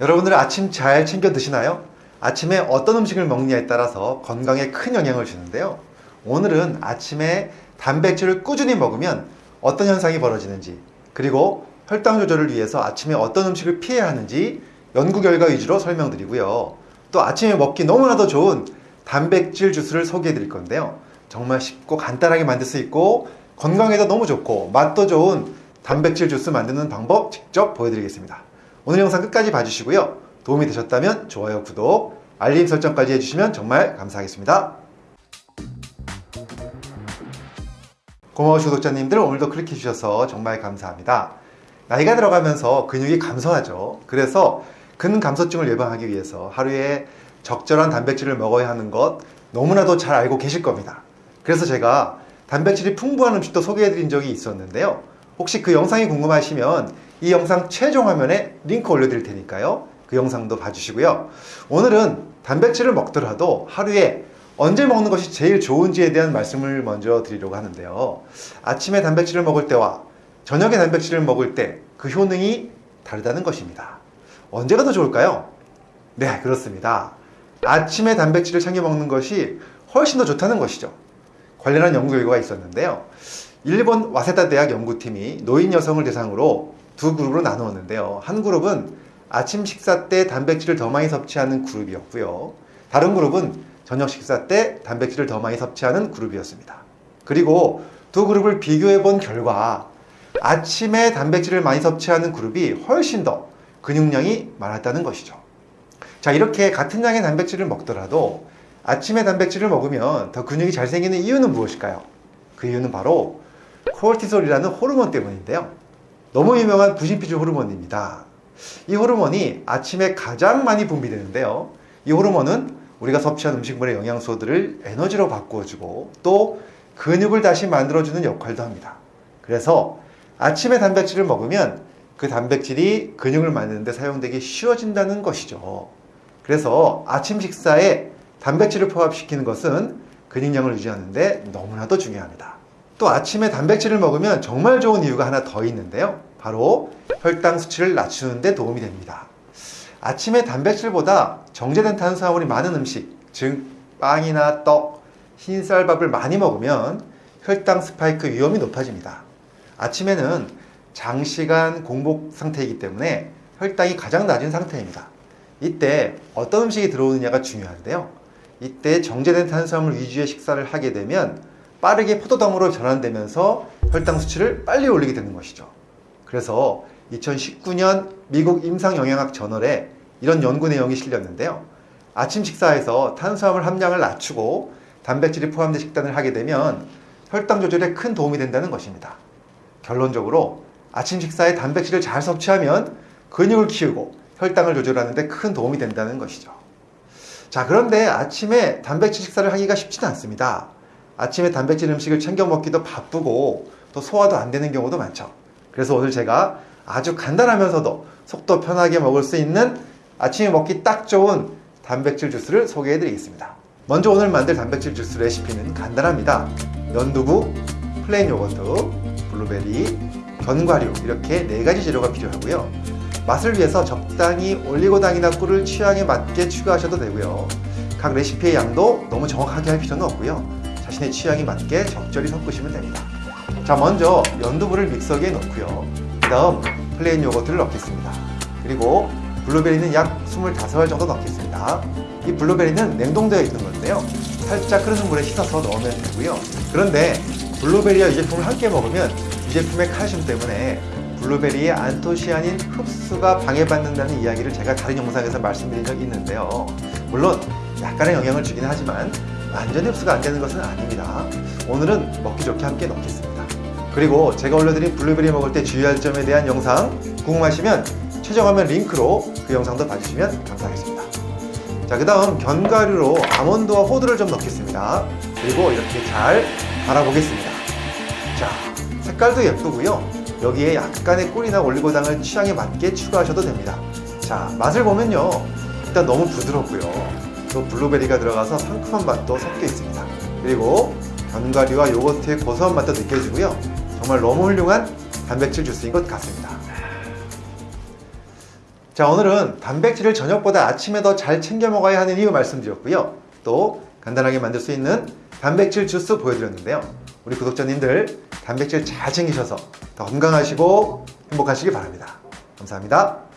여러분들 아침 잘 챙겨 드시나요? 아침에 어떤 음식을 먹느냐에 따라서 건강에 큰 영향을 주는데요. 오늘은 아침에 단백질을 꾸준히 먹으면 어떤 현상이 벌어지는지, 그리고 혈당 조절을 위해서 아침에 어떤 음식을 피해야 하는지 연구 결과 위주로 설명드리고요. 또 아침에 먹기 너무나도 좋은 단백질 주스를 소개해 드릴 건데요. 정말 쉽고 간단하게 만들 수 있고 건강에도 너무 좋고 맛도 좋은 단백질 주스 만드는 방법 직접 보여드리겠습니다. 오늘 영상 끝까지 봐주시고요. 도움이 되셨다면 좋아요, 구독, 알림 설정까지 해주시면 정말 감사하겠습니다. 고마우신 구독자님들 오늘도 클릭해 주셔서 정말 감사합니다. 나이가 들어가면서 근육이 감소하죠. 그래서 근감소증을 예방하기 위해서 하루에 적절한 단백질을 먹어야 하는 것 너무나도 잘 알고 계실 겁니다. 그래서 제가 단백질이 풍부한 음식도 소개해 드린 적이 있었는데요. 혹시 그 영상이 궁금하시면 이 영상 최종 화면에 링크 올려드릴 테니까요. 그 영상도 봐주시고요. 오늘은 단백질을 먹더라도 하루에 언제 먹는 것이 제일 좋은지에 대한 말씀을 먼저 드리려고 하는데요. 아침에 단백질을 먹을 때와 저녁에 단백질을 먹을 때 그 효능이 다르다는 것입니다. 언제가 더 좋을까요? 네, 그렇습니다. 아침에 단백질을 챙겨 먹는 것이 훨씬 더 좋다는 것이죠. 관련한 연구 결과가 있었는데요. 일본 와세다 대학 연구팀이 노인 여성을 대상으로 두 그룹으로 나누었는데요. 한 그룹은 아침 식사 때 단백질을 더 많이 섭취하는 그룹이었고요. 다른 그룹은 저녁 식사 때 단백질을 더 많이 섭취하는 그룹이었습니다. 그리고 두 그룹을 비교해 본 결과 아침에 단백질을 많이 섭취하는 그룹이 훨씬 더 근육량이 많았다는 것이죠. 자, 이렇게 같은 양의 단백질을 먹더라도 아침에 단백질을 먹으면 더 근육이 잘 생기는 이유는 무엇일까요? 그 이유는 바로 코르티솔이라는 호르몬 때문인데요. 너무 유명한 부신피질 호르몬입니다. 이 호르몬이 아침에 가장 많이 분비되는데요. 이 호르몬은 우리가 섭취한 음식물의 영양소들을 에너지로 바꾸어주고 또 근육을 다시 만들어주는 역할도 합니다. 그래서 아침에 단백질을 먹으면 그 단백질이 근육을 만드는데 사용되기 쉬워진다는 것이죠. 그래서 아침 식사에 단백질을 포함시키는 것은 근육량을 유지하는데 너무나도 중요합니다. 또 아침에 단백질을 먹으면 정말 좋은 이유가 하나 더 있는데요. 바로 혈당 수치를 낮추는 데 도움이 됩니다. 아침에 단백질보다 정제된 탄수화물이 많은 음식, 즉 빵이나 떡, 흰쌀밥을 많이 먹으면 혈당 스파이크 위험이 높아집니다. 아침에는 장시간 공복 상태이기 때문에 혈당이 가장 낮은 상태입니다. 이때 어떤 음식이 들어오느냐가 중요한데요. 이때 정제된 탄수화물 위주의 식사를 하게 되면 빠르게 포도당으로 전환되면서 혈당 수치를 빨리 올리게 되는 것이죠. 그래서 2019년 미국 임상영양학 저널에 이런 연구 내용이 실렸는데요. 아침 식사에서 탄수화물 함량을 낮추고 단백질이 포함된 식단을 하게 되면 혈당 조절에 큰 도움이 된다는 것입니다. 결론적으로 아침 식사에 단백질을 잘 섭취하면 근육을 키우고 혈당을 조절하는 데 큰 도움이 된다는 것이죠. 자, 그런데 아침에 단백질 식사를 하기가 쉽지는 않습니다. 아침에 단백질 음식을 챙겨 먹기도 바쁘고 또 소화도 안 되는 경우도 많죠. 그래서 오늘 제가 아주 간단하면서도 속도 편하게 먹을 수 있는 아침에 먹기 딱 좋은 단백질 주스를 소개해 드리겠습니다. 먼저 오늘 만들 단백질 주스 레시피는 간단합니다. 연두부, 플레인 요거트, 블루베리, 견과류 이렇게 네 가지 재료가 필요하고요. 맛을 위해서 적당히 올리고당이나 꿀을 취향에 맞게 추가하셔도 되고요. 각 레시피의 양도 너무 정확하게 할 필요는 없고요. 자신의 취향에 맞게 적절히 섞으시면 됩니다. 자, 먼저 연두부를 믹서기에 넣고요. 그 다음 플레인 요거트를 넣겠습니다. 그리고 블루베리는 약 25알 정도 넣겠습니다. 이 블루베리는 냉동되어 있는 건데요. 살짝 끓는 물에 씻어서 넣으면 되고요. 그런데 블루베리와 유제품을 함께 먹으면 유제품의 칼슘 때문에 블루베리의 안토시아닌 흡수가 방해받는다는 이야기를 제가 다른 영상에서 말씀드린 적이 있는데요. 물론 약간의 영향을 주긴 하지만 완전히 흡수가 안 되는 것은 아닙니다. 오늘은 먹기 좋게 함께 넣겠습니다. 그리고 제가 올려드린 블루베리 먹을 때 주의할 점에 대한 영상 궁금하시면 최종화면 링크로 그 영상도 봐주시면 감사하겠습니다. 자, 그 다음 견과류로 아몬드와 호두를 좀 넣겠습니다. 그리고 이렇게 잘 갈아보겠습니다. 자, 색깔도 예쁘고요. 여기에 약간의 꿀이나 올리고당을 취향에 맞게 추가하셔도 됩니다. 자, 맛을 보면요. 일단 너무 부드럽고요. 또 블루베리가 들어가서 상큼한 맛도 섞여 있습니다. 그리고 견과류와 요거트의 고소한 맛도 느껴지고요. 정말 너무 훌륭한 단백질 주스인 것 같습니다. 자, 오늘은 단백질을 저녁보다 아침에 더 잘 챙겨 먹어야 하는 이유 말씀드렸고요. 또 간단하게 만들 수 있는 단백질 주스 보여드렸는데요. 우리 구독자님들 단백질 잘 챙기셔서 더 건강하시고 행복하시기 바랍니다. 감사합니다.